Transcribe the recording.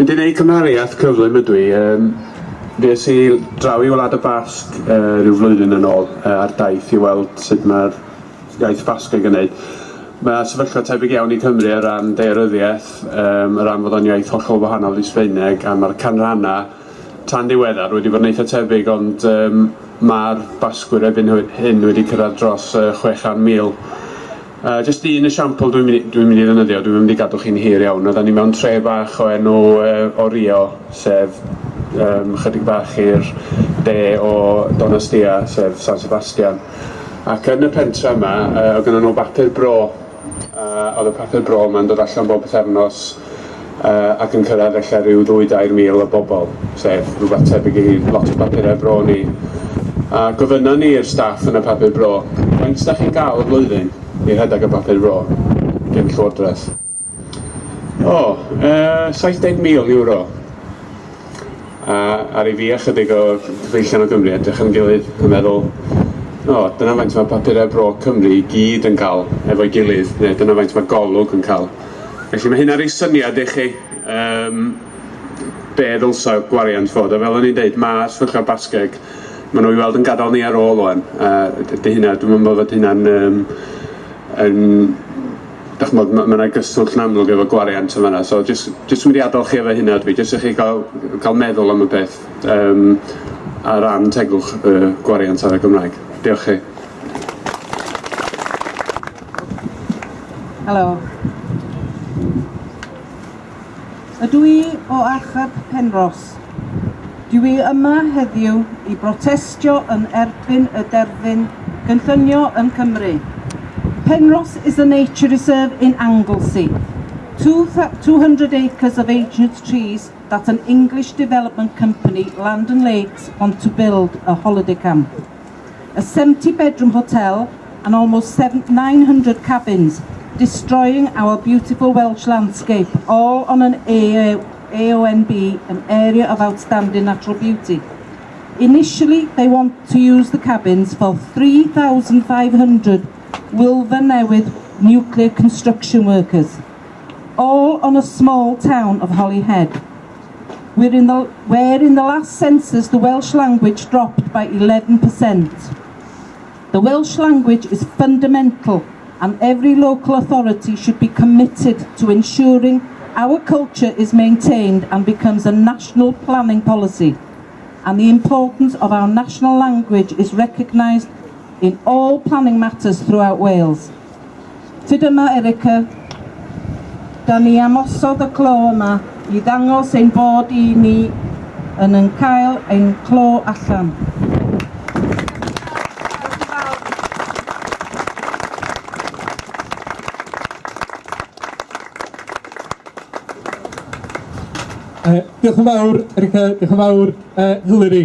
Mynd i wneud cymhariaeth cyflym ydw i, um, Ries i draw i Wlad y Basg uh, rhyw flwyddyn yn ôl uh, ar daith i weld sut mae'r iaith Basg yn gwneud. Mae sefyllfa tebyg iawn i Cymru ar ran deiryddiaeth, um, ar ran fod o'n iaith hollol wahanol i Sbeineg, a mae'r canranna tan diweddar wedi bod yn eitha tebyg, ond um, mae'r basgwyr efo'n hyn wedi cyrraedd dros uh, 600,000 Uh, just un esiampl dwi'n mynd, dwi mynd i ddynyddio, dwi'n mynd i gadw chi'n hir iawn. Oedden ni mewn tre bach o enw uh, o Rio, sef um, chydig bach i'r de o Donastia, sef San Sebastian. Ac yn y pentra yma, uh, oedd gennyn nhw bapur bro. Uh, oedd y bapur bro yma'n dod allan bob pethefnos uh, ac yn cyrraedd eich rhyw 2-3 mil o bobl, sef rhywbeth tebyg i lot o bapurau bro ni. A gofynna ni i'r staff yn y papur bro, faint ydych chi'n gael y blwyddyn i rhedeg y papur bro gen Llywodraeth? O, oh, e, 70,000 euro. A ar ei fi a chydig o cyfeillion o Gymru edrych yn gilydd yn meddwl, o, oh, dyna faint mae papurau bro Cymru i gyd yn cael efo'i gilydd, neu dyna faint mae golwg yn cael. Felly mae hyn ar ei syniad i chi, um, be ddylsa gwariant fod. A fel o'n i'n dweud, mae sefyllfa Basgeg maen nhw i weld yn gadael ni ar ôl o'n. Uh, dy hynna, dwi'n meddwl bod hynna'n... Um, yn, dach mod, mae yna gyswllt yn amlwg efo gwariant yn fanna, so jyst, jyst wedi adael chi efo hynna dwi, jyst i chi gael, gael, meddwl am y peth um, a ran tegwch uh, gwariant ar y Gymraeg. Diolch chi. Helo. Ydw i o Archeb Penros. Dwi yma heddiw i brotestio yn erbyn y derfyn gynllunio yn Cymru. Penros is a nature reserve in Anglesey. 200 acres of ancient trees that an English development company, Land and Lakes, want to build a holiday camp. A 70-bedroom hotel and almost 900 cabins, destroying our beautiful Welsh landscape, all on an AONB, an area of outstanding natural beauty. Initially, they want to use the cabins for 3,500 Wilfer Newydd nuclear construction workers, all on a small town of Holyhead. We're in the, where in the last census the Welsh language dropped by 11%. The Welsh language is fundamental and every local authority should be committed to ensuring Our culture is maintained and becomes a national planning policy and the importance of our national language is recognised in all planning matters throughout Wales. Tyd yma, Erica, da ni amosodd y clo yma i ddangos ein bod i ni yn yn cael ein clo allan. Uh, diolch yn fawr, Erica, diolch yn fawr, uh, Hilary.